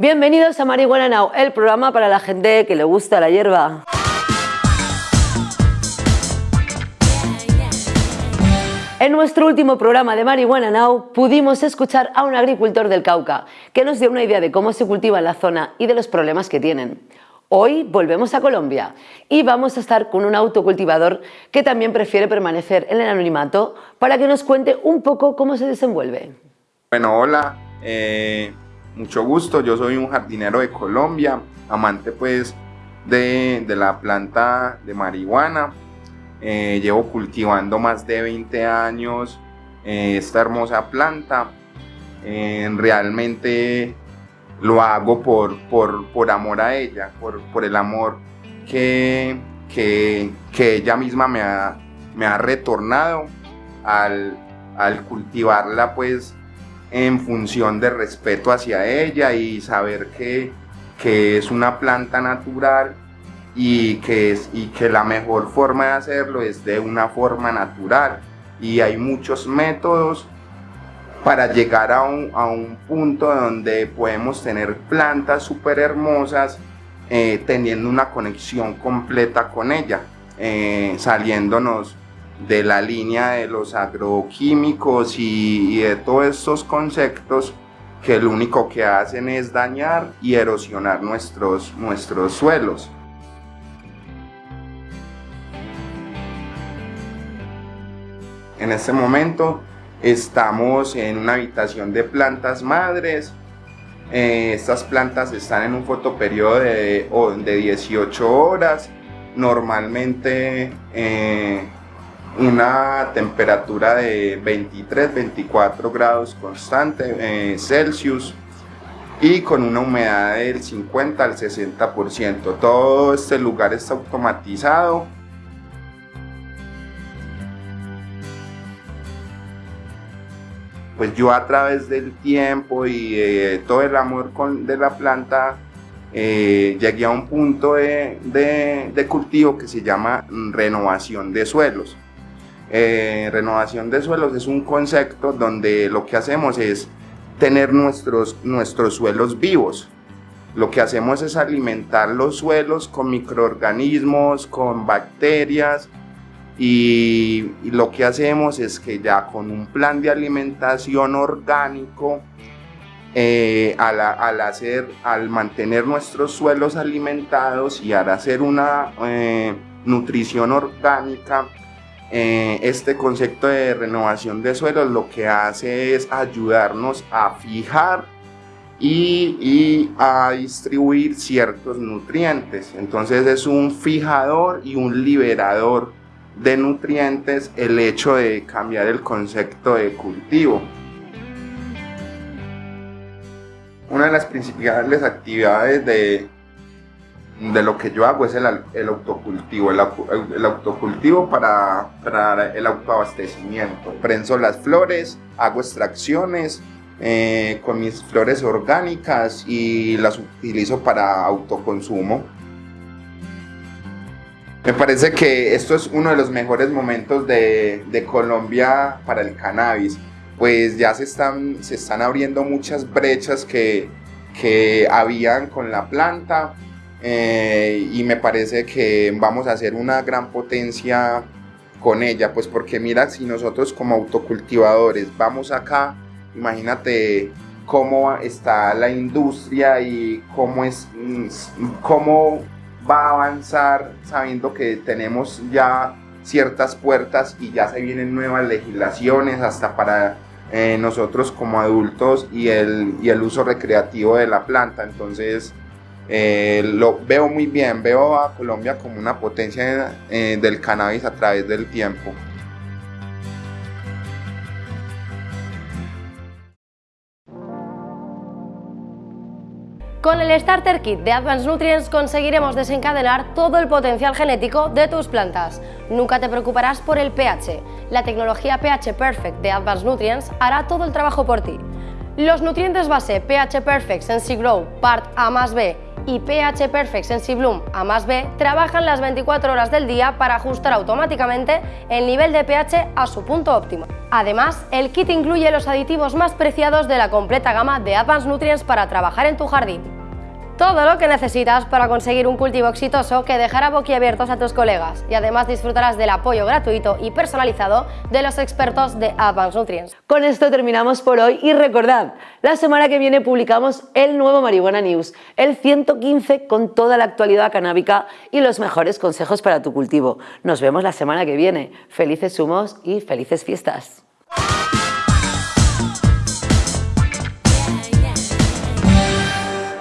Bienvenidos a Marihuana Now, el programa para la gente que le gusta la hierba. En nuestro último programa de Marihuana Now pudimos escuchar a un agricultor del Cauca que nos dio una idea de cómo se cultiva en la zona y de los problemas que tienen. Hoy volvemos a Colombia y vamos a estar con un autocultivador que también prefiere permanecer en el anonimato para que nos cuente un poco cómo se desenvuelve. Bueno, hola, eh, mucho gusto, yo soy un jardinero de Colombia, amante pues de, la planta de marihuana, eh, llevo cultivando más de 20 años eh, esta hermosa planta, realmente lo hago por, por, amor a ella, por, el amor que, que, ella misma me ha, me ha retornado al, cultivarla pues en función de respeto hacia ella y saber que, que es una planta natural y que, es, y que la mejor forma de hacerlo es de una forma natural. Y hay muchos métodos para llegar a un, punto donde podemos tener plantas súper hermosas eh, teniendo una conexión completa con ella, eh, saliéndonos de la línea de los agroquímicos y, de todos estos conceptos que lo único que hacen es dañar y erosionar nuestros, nuestros suelos. En este momento Estamos en una habitación de plantas madres. Eh, estas plantas están en un fotoperiodo de, de 18 horas. Normalmente eh, una temperatura de 23-24 grados constante eh, Celsius y con una humedad del 50 al 60%. Todo este lugar está automatizado pues yo a través del tiempo y eh, todo el amor con, de la planta eh, llegué a un punto de, cultivo que se llama renovación de suelos. Eh, renovación de suelos es un concepto donde lo que hacemos es tener nuestros, nuestros suelos vivos. Lo que hacemos es alimentar los suelos con microorganismos, con bacterias, y, lo que hacemos es que ya con un plan de alimentación orgánico, eh, al, hacer, al mantener nuestros suelos alimentados y al hacer una eh, nutrición orgánica, eh, este concepto de renovación de suelos lo que hace es ayudarnos a fijar y, y, a distribuir ciertos nutrientes. Entonces es un fijador y un liberador de nutrientes el hecho de cambiar el concepto de cultivo. Una de las principales actividades de, de lo que yo hago es el, el autocultivo, el, autocultivo para, para, el autoabastecimiento. Prenso las flores, hago extracciones eh, con mis flores orgánicas y las utilizo para autoconsumo. Me parece que esto es uno de los mejores momentos de, Colombia para el cannabis, pues ya se están, se están abriendo muchas brechas que, que habían con la planta eh, y me parece que vamos a hacer una gran potencia con ella, pues porque mira, si nosotros como autocultivadores vamos acá, imagínate cómo está la industria y cómo es, cómo va a avanzar sabiendo que tenemos ya ciertas puertas y ya se vienen nuevas legislaciones hasta para eh, nosotros como adultos y el, y el uso recreativo de la planta. Entonces eh, lo veo muy bien, veo a Colombia como una potencia eh, del cannabis a través del tiempo. Con el Starter Kit de Advanced Nutrients conseguiremos desencadenar todo el potencial genético de tus plantas. Nunca te preocuparás por el pH. La tecnología pH Perfect de Advanced Nutrients hará todo el trabajo por ti. Los nutrientes base pH Perfect Sensi Grow Part A más B y pH Perfect SensiBloom A más B trabajan las 24 horas del día para ajustar automáticamente el nivel de pH a su punto óptimo. Además, el kit incluye los aditivos más preciados de la completa gama de Advanced Nutrients para trabajar en tu jardín. Todo lo que necesitas para conseguir un cultivo exitoso que dejará boquiabiertos a tus colegas y además disfrutarás del apoyo gratuito y personalizado de los expertos de Advanced Nutrients. Con esto terminamos por hoy y recordad, la semana que viene publicamos el nuevo Marihuana News, el 115 con toda la actualidad canábica y los mejores consejos para tu cultivo. Nos vemos la semana que viene. Felices humos y felices fiestas.